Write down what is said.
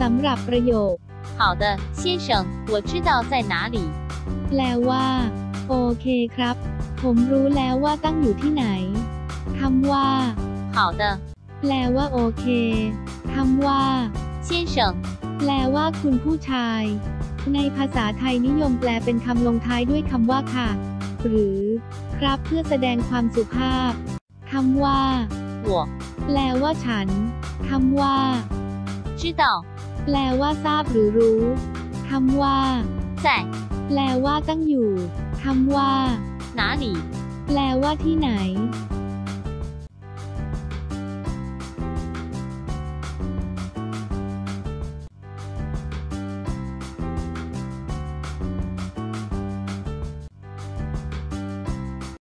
สำหรับประโยค 好的，先生，我知道在哪里。 แปลว่า โอเคครับ ผมรู้แล้วว่าตั้งอยู่ที่ไหนคำว่า 好的， แปลว่าโอเคคำว่า 先生， แปลว่าคุณผู้ชาย ในภาษาไทยนิยมแปลเป็นคำลงท้ายด้วยคำว่าค่ะ หรือ ครับเพื่อแสดงความสุภาพคำว่า 我 แปลว่าฉันคำว่า 知道 แปลว่าทราบหรือรู้คำว่า 在 แปลว่าตั้งอยู่คำว่า 哪里。 แปลว่าที่ไหน